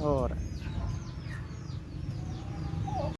Ahora.